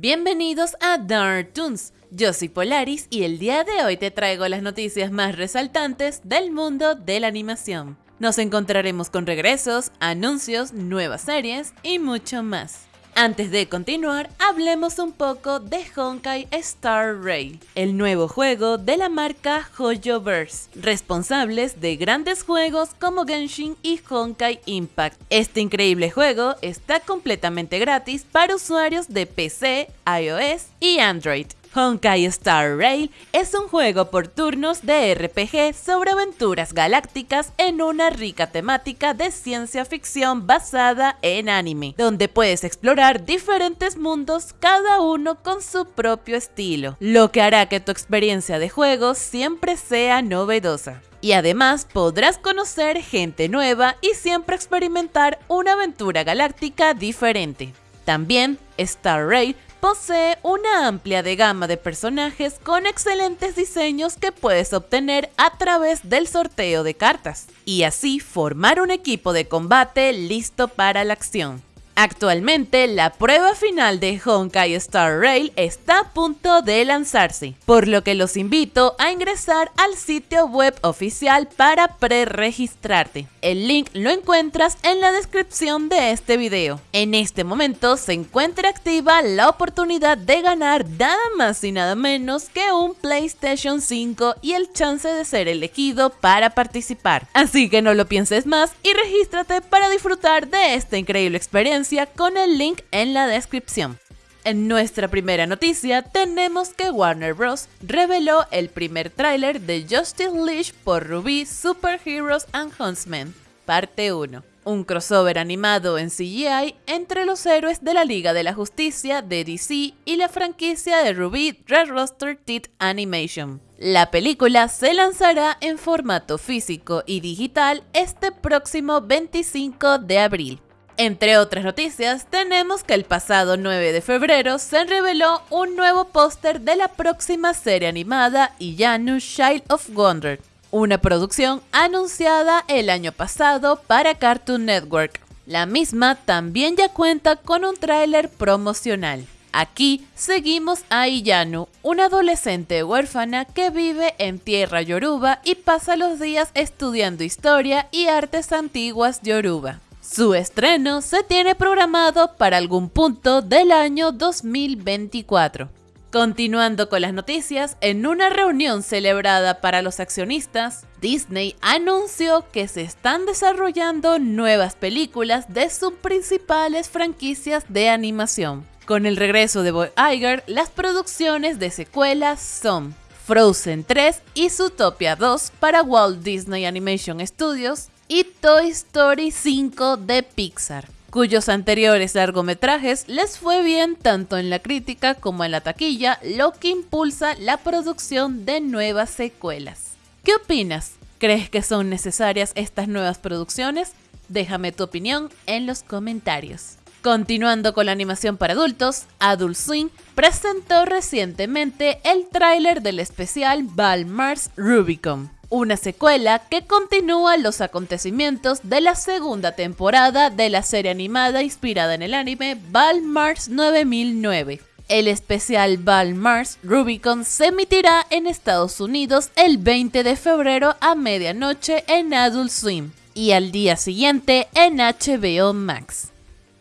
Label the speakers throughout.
Speaker 1: Bienvenidos a Dark Toons. Yo soy Polaris y el día de hoy te traigo las noticias más resaltantes del mundo de la animación. Nos encontraremos con regresos, anuncios, nuevas series y mucho más. Antes de continuar, hablemos un poco de Honkai Star Rail, el nuevo juego de la marca HoYoverse, responsables de grandes juegos como Genshin y Honkai Impact. Este increíble juego está completamente gratis para usuarios de PC, iOS y Android. Honkai Star Rail es un juego por turnos de RPG sobre aventuras galácticas en una rica temática de ciencia ficción basada en anime, donde puedes explorar diferentes mundos cada uno con su propio estilo, lo que hará que tu experiencia de juego siempre sea novedosa. Y además podrás conocer gente nueva y siempre experimentar una aventura galáctica diferente. También Star Rail posee una amplia de gama de personajes con excelentes diseños que puedes obtener a través del sorteo de cartas, y así formar un equipo de combate listo para la acción. Actualmente, la prueba final de Honkai Star Rail está a punto de lanzarse, por lo que los invito a ingresar al sitio web oficial para pre-registrarte. El link lo encuentras en la descripción de este video. En este momento se encuentra activa la oportunidad de ganar nada más y nada menos que un PlayStation 5 y el chance de ser elegido para participar. Así que no lo pienses más y regístrate para disfrutar de esta increíble experiencia con el link en la descripción. En nuestra primera noticia tenemos que Warner Bros. reveló el primer tráiler de Justice League por Ruby Super Heroes and Huntsmen, parte 1. Un crossover animado en CGI entre los héroes de la Liga de la Justicia de DC y la franquicia de Ruby Red Roster Teeth Animation. La película se lanzará en formato físico y digital este próximo 25 de abril. Entre otras noticias, tenemos que el pasado 9 de febrero se reveló un nuevo póster de la próxima serie animada Iyanu Child of Wonder, una producción anunciada el año pasado para Cartoon Network. La misma también ya cuenta con un tráiler promocional. Aquí seguimos a Iyanu, una adolescente huérfana que vive en tierra yoruba y pasa los días estudiando historia y artes antiguas yoruba. Su estreno se tiene programado para algún punto del año 2024. Continuando con las noticias, en una reunión celebrada para los accionistas, Disney anunció que se están desarrollando nuevas películas de sus principales franquicias de animación. Con el regreso de Boy Iger, las producciones de secuelas son Frozen 3 y Zootopia 2 para Walt Disney Animation Studios, y Toy Story 5 de Pixar, cuyos anteriores largometrajes les fue bien tanto en la crítica como en la taquilla, lo que impulsa la producción de nuevas secuelas. ¿Qué opinas? ¿Crees que son necesarias estas nuevas producciones? Déjame tu opinión en los comentarios. Continuando con la animación para adultos, Adult Swing presentó recientemente el tráiler del especial Val Mars Rubicon, una secuela que continúa los acontecimientos de la segunda temporada de la serie animada inspirada en el anime Val Mars 9009. El especial Val Mars Rubicon se emitirá en Estados Unidos el 20 de febrero a medianoche en Adult Swim y al día siguiente en HBO Max.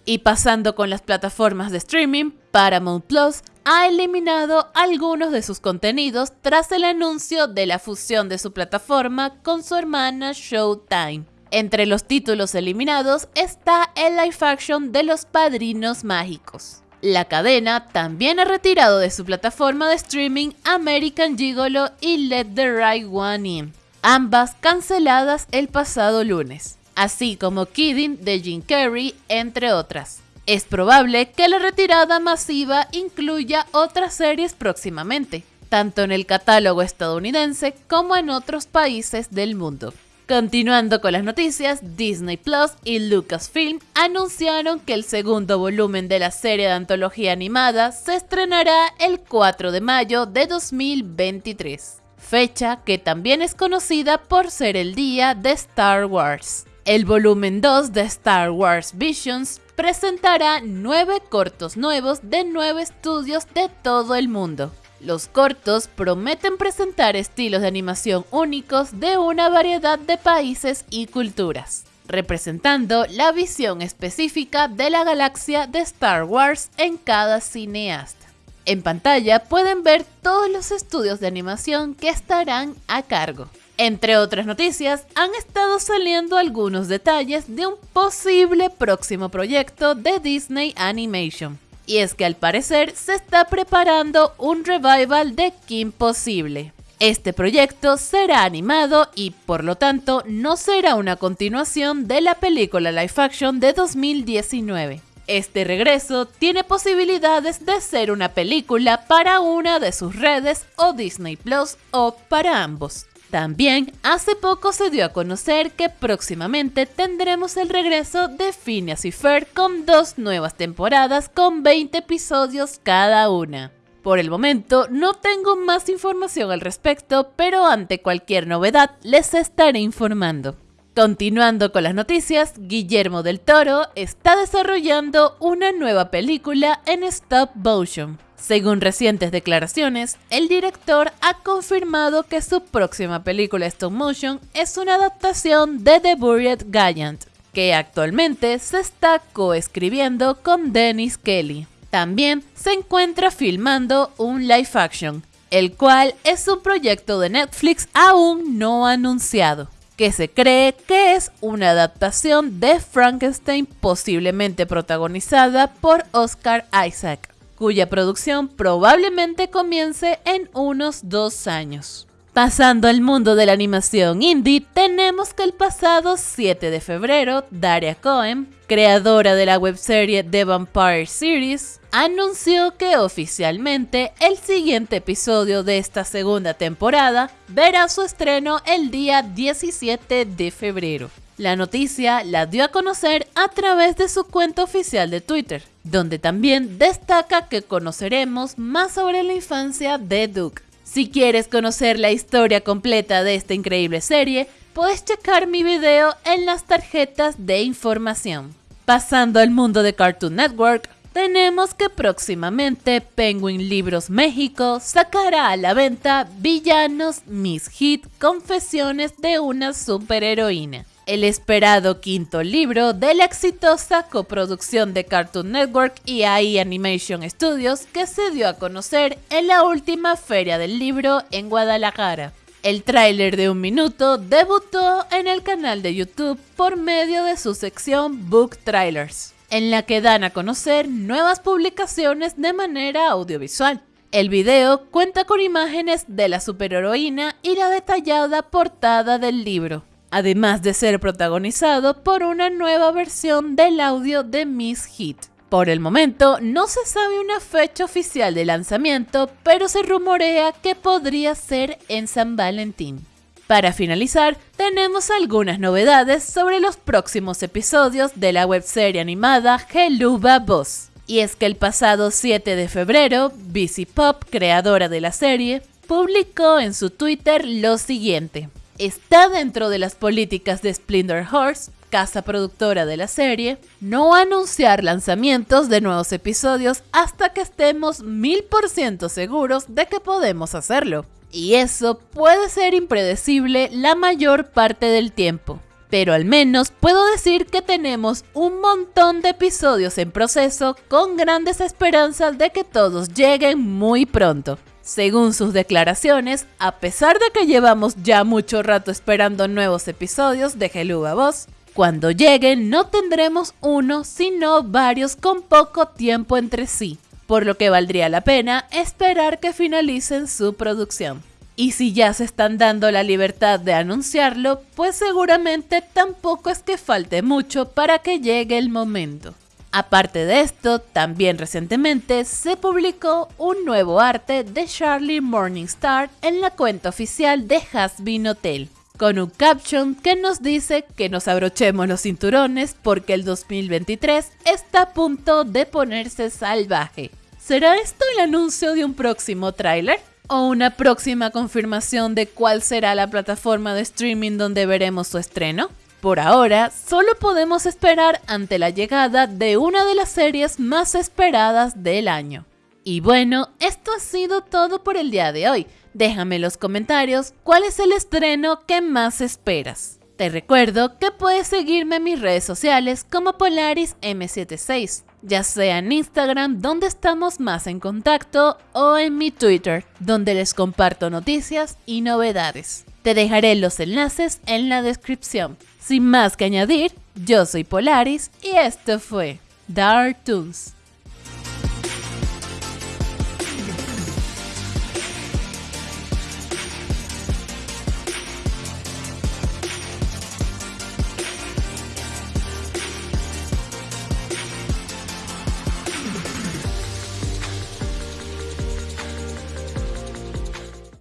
Speaker 1: Y pasando con las plataformas de streaming, Paramount Plus ha eliminado algunos de sus contenidos tras el anuncio de la fusión de su plataforma con su hermana Showtime. Entre los títulos eliminados está el live action de Los Padrinos Mágicos. La cadena también ha retirado de su plataforma de streaming American Gigolo y Let the Right One In, ambas canceladas el pasado lunes, así como Kidding de Jim Carrey, entre otras. Es probable que la retirada masiva incluya otras series próximamente, tanto en el catálogo estadounidense como en otros países del mundo. Continuando con las noticias, Disney Plus y Lucasfilm anunciaron que el segundo volumen de la serie de antología animada se estrenará el 4 de mayo de 2023, fecha que también es conocida por ser el día de Star Wars. El volumen 2 de Star Wars Visions presentará nueve cortos nuevos de nueve estudios de todo el mundo. Los cortos prometen presentar estilos de animación únicos de una variedad de países y culturas, representando la visión específica de la galaxia de Star Wars en cada cineasta. En pantalla pueden ver todos los estudios de animación que estarán a cargo. Entre otras noticias, han estado saliendo algunos detalles de un posible próximo proyecto de Disney Animation. Y es que al parecer se está preparando un revival de Kim Possible. Este proyecto será animado y por lo tanto no será una continuación de la película live action de 2019. Este regreso tiene posibilidades de ser una película para una de sus redes o Disney Plus o para ambos. También hace poco se dio a conocer que próximamente tendremos el regreso de Phineas y Fer con dos nuevas temporadas con 20 episodios cada una. Por el momento no tengo más información al respecto, pero ante cualquier novedad les estaré informando. Continuando con las noticias, Guillermo del Toro está desarrollando una nueva película en stop motion. Según recientes declaraciones, el director ha confirmado que su próxima película stop motion es una adaptación de The Buried Giant, que actualmente se está coescribiendo con Dennis Kelly. También se encuentra filmando un live action, el cual es un proyecto de Netflix aún no anunciado, que se cree que es una adaptación de Frankenstein posiblemente protagonizada por Oscar Isaac cuya producción probablemente comience en unos dos años. Pasando al mundo de la animación indie, tenemos que el pasado 7 de febrero, Daria Cohen, creadora de la webserie The Vampire Series, anunció que oficialmente el siguiente episodio de esta segunda temporada verá su estreno el día 17 de febrero. La noticia la dio a conocer a través de su cuenta oficial de Twitter, donde también destaca que conoceremos más sobre la infancia de Duke. Si quieres conocer la historia completa de esta increíble serie, puedes checar mi video en las tarjetas de información. Pasando al mundo de Cartoon Network, tenemos que próximamente Penguin Libros México sacará a la venta Villanos Miss Hit Confesiones de una superheroína el esperado quinto libro de la exitosa coproducción de Cartoon Network y AI Animation Studios que se dio a conocer en la última feria del libro en Guadalajara. El tráiler de un minuto debutó en el canal de YouTube por medio de su sección Book Trailers, en la que dan a conocer nuevas publicaciones de manera audiovisual. El video cuenta con imágenes de la superheroína y la detallada portada del libro además de ser protagonizado por una nueva versión del audio de Miss Hit. Por el momento no se sabe una fecha oficial de lanzamiento, pero se rumorea que podría ser en San Valentín. Para finalizar, tenemos algunas novedades sobre los próximos episodios de la webserie animada Geluba Boss. Y es que el pasado 7 de febrero, BC Pop, creadora de la serie, publicó en su Twitter lo siguiente está dentro de las políticas de Splinter Horse, casa productora de la serie, no anunciar lanzamientos de nuevos episodios hasta que estemos mil por ciento seguros de que podemos hacerlo. Y eso puede ser impredecible la mayor parte del tiempo. Pero al menos puedo decir que tenemos un montón de episodios en proceso con grandes esperanzas de que todos lleguen muy pronto. Según sus declaraciones, a pesar de que llevamos ya mucho rato esperando nuevos episodios de Geluga Voz, cuando lleguen no tendremos uno, sino varios con poco tiempo entre sí, por lo que valdría la pena esperar que finalicen su producción. Y si ya se están dando la libertad de anunciarlo, pues seguramente tampoco es que falte mucho para que llegue el momento. Aparte de esto, también recientemente se publicó un nuevo arte de Charlie Morningstar en la cuenta oficial de Hasbin Hotel, con un caption que nos dice que nos abrochemos los cinturones porque el 2023 está a punto de ponerse salvaje. ¿Será esto el anuncio de un próximo tráiler? ¿O una próxima confirmación de cuál será la plataforma de streaming donde veremos su estreno? Por ahora, solo podemos esperar ante la llegada de una de las series más esperadas del año. Y bueno, esto ha sido todo por el día de hoy. Déjame en los comentarios cuál es el estreno que más esperas. Te recuerdo que puedes seguirme en mis redes sociales como Polaris M76, ya sea en Instagram donde estamos más en contacto o en mi Twitter donde les comparto noticias y novedades. Te dejaré los enlaces en la descripción. Sin más que añadir, yo soy Polaris y esto fue Dark Toons.